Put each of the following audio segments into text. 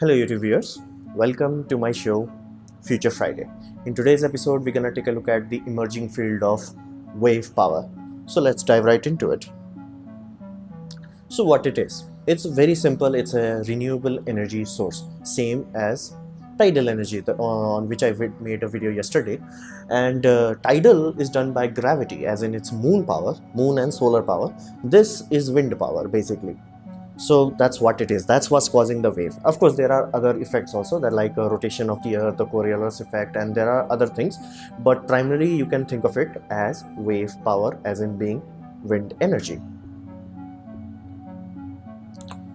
Hello YouTube viewers, welcome to my show Future Friday. In today's episode, we're gonna take a look at the emerging field of wave power. So let's dive right into it. So what it is? It's very simple. It's a renewable energy source, same as tidal energy on which I made a video yesterday. And uh, tidal is done by gravity, as in it's moon power, moon and solar power. This is wind power basically so that's what it is. That's what's causing the wave. Of course there are other effects also that like a rotation of the earth the coriolis effect and there are other things. But primarily you can think of it as wave power as in being wind energy.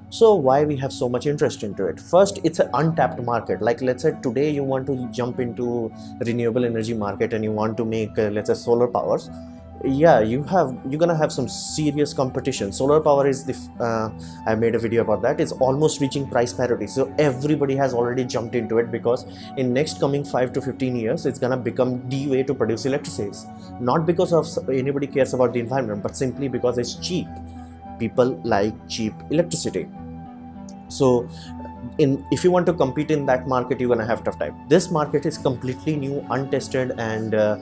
So why we have so much interest into it? First it's an untapped market. Like let's say today you want to jump into renewable energy market and you want to make uh, let's say solar powers yeah you have you're gonna have some serious competition. Solar power is the uh, i made a video about that. It's almost reaching price parity. So everybody has already jumped into it because in next coming 5 to 15 years it's gonna become the way to produce electricity. Not because of anybody cares about the environment but simply because it's cheap. People like cheap electricity. So in if you want to compete in that market you're gonna have tough time. This market is completely new untested and uh,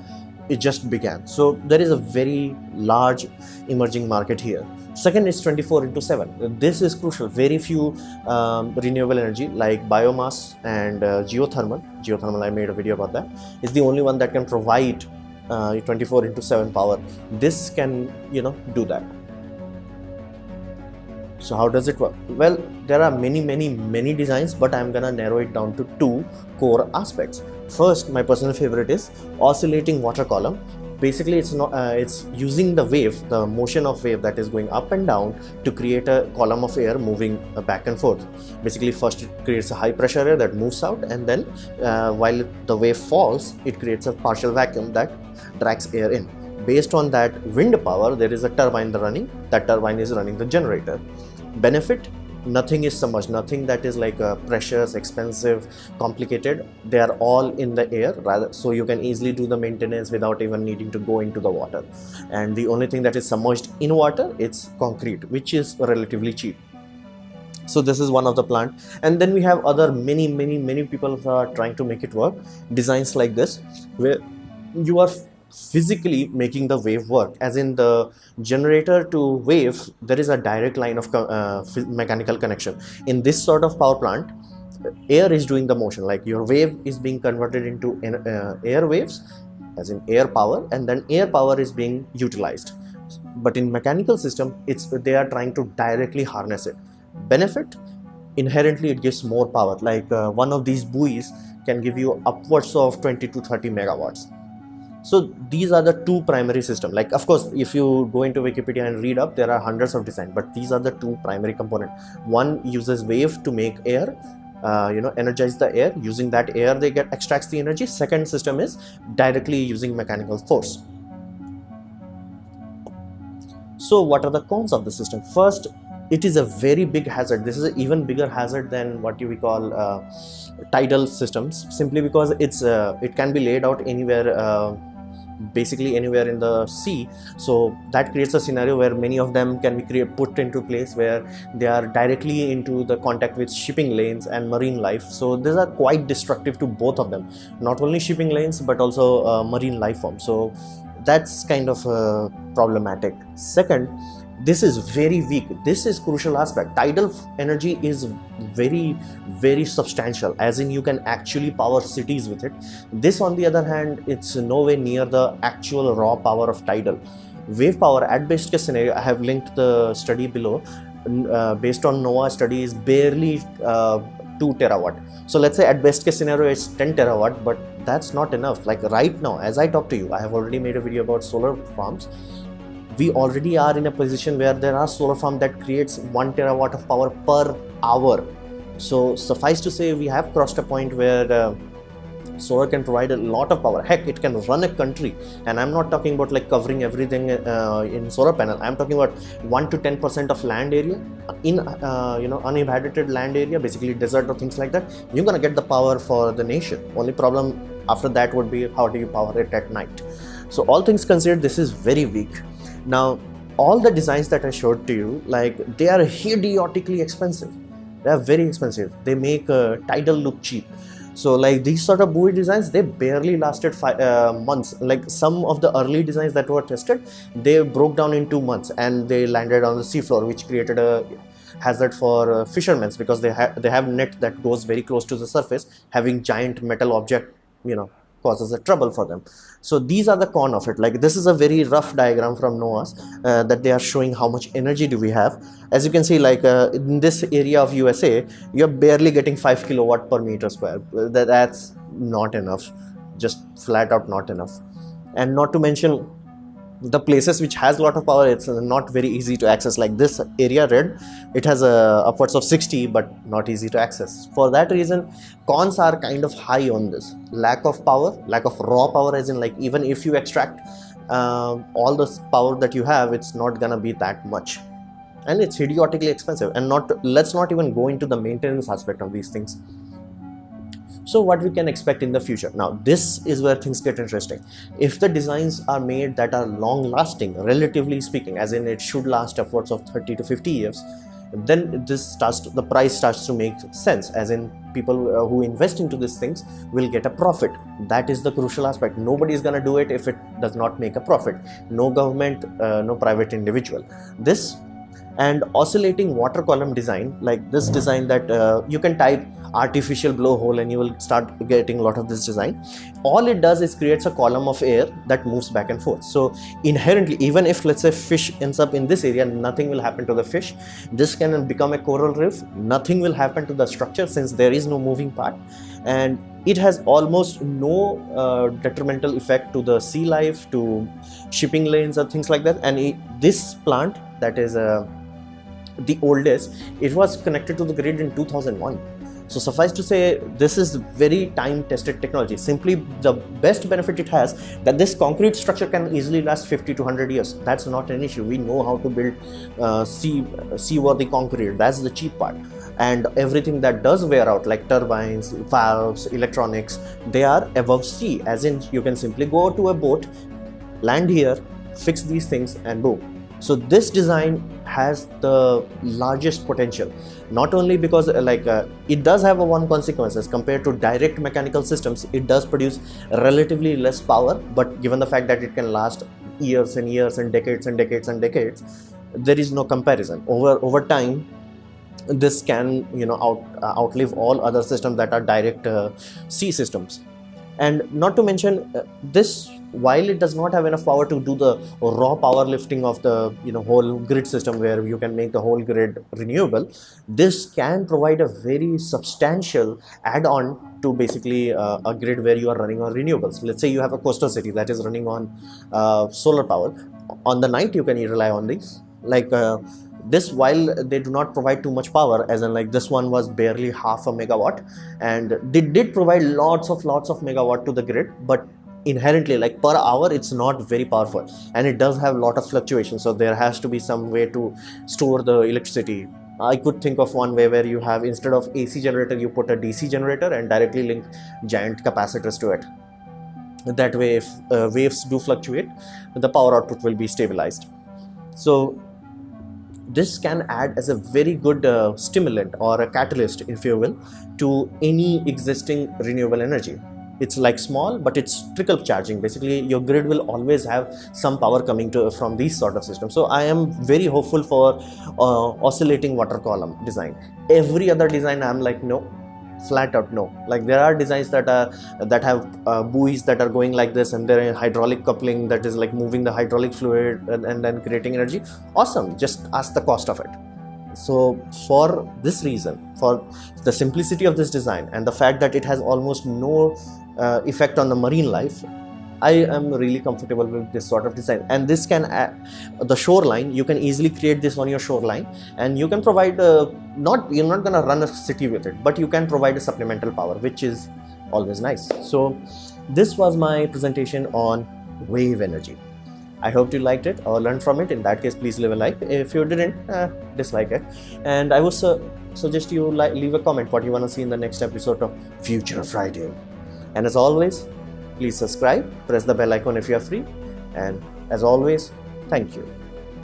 it just began. So there is a very large emerging market here. Second is 24 into 7 this is crucial. Very few um, renewable energy like biomass and uh, geothermal. Geothermal i made a video about that. Is the only one that can provide uh, 24 into 7 power. This can you know do that so how does it work? Well there are many many many designs but i'm gonna narrow it down to two core aspects. First my personal favorite is oscillating water column. Basically it's not uh, it's using the wave the motion of wave that is going up and down to create a column of air moving uh, back and forth. Basically first it creates a high pressure air that moves out and then uh, while the wave falls it creates a partial vacuum that drags air in based on that wind power there is a turbine running. That turbine is running the generator. Benefit? Nothing is submerged nothing that is like uh, precious expensive complicated. They are all in the air rather so you can easily do the maintenance without even needing to go into the water. And the only thing that is submerged in water it's concrete which is relatively cheap. So this is one of the plant. And then we have other many many many people are trying to make it work. Designs like this where you are physically making the wave work. As in the generator to wave there is a direct line of uh, mechanical connection. In this sort of power plant air is doing the motion. Like your wave is being converted into uh, air waves as in air power and then air power is being utilized. But in mechanical system it's they are trying to directly harness it. Benefit? Inherently it gives more power. Like uh, one of these buoys can give you upwards of 20 to 30 megawatts so these are the two primary system. Like of course if you go into wikipedia and read up there are hundreds of design but these are the two primary component. One uses wave to make air uh, you know energize the air. Using that air they get extracts the energy. Second system is directly using mechanical force. So what are the cons of the system? First it is a very big hazard. This is an even bigger hazard than what you we call uh, tidal systems simply because it's uh, it can be laid out anywhere uh, basically anywhere in the sea. So that creates a scenario where many of them can be create, put into place where they are directly into the contact with shipping lanes and marine life. So these are quite destructive to both of them. Not only shipping lanes but also uh, marine life forms so that's kind of uh, problematic. Second this is very weak. This is crucial aspect. Tidal energy is very very substantial as in you can actually power cities with it. This on the other hand it's nowhere near the actual raw power of tidal. Wave power at best case scenario i have linked the study below. Uh, based on NOAA study is barely uh, 2 terawatt. So let's say at best case scenario it's 10 terawatt but that's not enough. Like right now as i talk to you i have already made a video about solar farms we already are in a position where there are solar farm that creates 1 terawatt of power per hour. So suffice to say we have crossed a point where uh, solar can provide a lot of power. Heck it can run a country. And i'm not talking about like covering everything uh, in solar panel. I'm talking about 1 to 10 percent of land area in uh, you know uninhabited land area basically desert or things like that. You're gonna get the power for the nation. Only problem after that would be how do you power it at night? So all things considered this is very weak now all the designs that i showed to you like they are idiotically expensive. They are very expensive. They make uh, tidal look cheap. So like these sort of buoy designs they barely lasted five uh, months. Like some of the early designs that were tested they broke down in two months and they landed on the seafloor which created a hazard for uh, fishermen because they have they have net that goes very close to the surface having giant metal object you know causes a trouble for them. So these are the con of it. Like this is a very rough diagram from NOAA's uh, that they are showing how much energy do we have. As you can see like uh, in this area of USA you're barely getting 5 kilowatt per meter square. That, that's not enough. Just flat out not enough. And not to mention the places which has a lot of power it's not very easy to access. Like this area red it has a upwards of 60 but not easy to access. For that reason cons are kind of high on this. Lack of power lack of raw power as in like even if you extract uh, all the power that you have it's not gonna be that much. And it's idiotically expensive and not let's not even go into the maintenance aspect of these things so what we can expect in the future? Now this is where things get interesting. If the designs are made that are long lasting relatively speaking as in it should last upwards of 30 to 50 years then this starts to, the price starts to make sense as in people uh, who invest into these things will get a profit. That is the crucial aspect. Nobody is going to do it if it does not make a profit. No government uh, no private individual. This and oscillating water column design like this design that uh, you can type artificial blowhole and you will start getting a lot of this design. All it does is creates a column of air that moves back and forth. So inherently even if let's say fish ends up in this area nothing will happen to the fish. This can become a coral reef. Nothing will happen to the structure since there is no moving part. And it has almost no uh, detrimental effect to the sea life to shipping lanes or things like that. And it, this plant that is uh, the oldest it was connected to the grid in 2001 so suffice to say this is very time tested technology. Simply the best benefit it has that this concrete structure can easily last 50 to 100 years. That's not an issue. We know how to build uh, sea seaworthy concrete. That's the cheap part. And everything that does wear out like turbines valves electronics they are above sea. As in you can simply go to a boat land here fix these things and boom so this design has the largest potential not only because uh, like uh, it does have a one consequences. Compared to direct mechanical systems it does produce relatively less power but given the fact that it can last years and years and decades and decades and decades there is no comparison. Over over time this can you know out uh, outlive all other systems that are direct uh, sea systems. And not to mention uh, this while it does not have enough power to do the raw power lifting of the you know whole grid system where you can make the whole grid renewable this can provide a very substantial add-on to basically uh, a grid where you are running on renewables. Let's say you have a coastal city that is running on uh, solar power. On the night you can rely on these. Like uh, this while they do not provide too much power as in like this one was barely half a megawatt and they did provide lots of lots of megawatt to the grid but inherently like per hour it's not very powerful. And it does have a lot of fluctuation so there has to be some way to store the electricity. I could think of one way where you have instead of AC generator you put a DC generator and directly link giant capacitors to it. That way if uh, waves do fluctuate the power output will be stabilized. So this can add as a very good uh, stimulant or a catalyst if you will to any existing renewable energy it's like small but it's trickle charging. Basically your grid will always have some power coming to from these sort of systems. So i am very hopeful for uh, oscillating water column design. Every other design i'm like no flat out no. Like there are designs that are that have uh, buoys that are going like this and there are hydraulic coupling that is like moving the hydraulic fluid and, and then creating energy. Awesome. Just ask the cost of it. So for this reason for the simplicity of this design and the fact that it has almost no uh, effect on the marine life I am really comfortable with this sort of design and this can the shoreline you can easily create this on your shoreline and you can provide a, not you're not gonna run a city with it but you can provide a supplemental power which is always nice so this was my presentation on wave energy I hope you liked it or learned from it. In that case, please leave a like. If you didn't, uh, dislike it. And I would uh, suggest you like, leave a comment what you want to see in the next episode of Future Friday. And as always, Please subscribe, press the bell icon if you are free, and as always, thank you.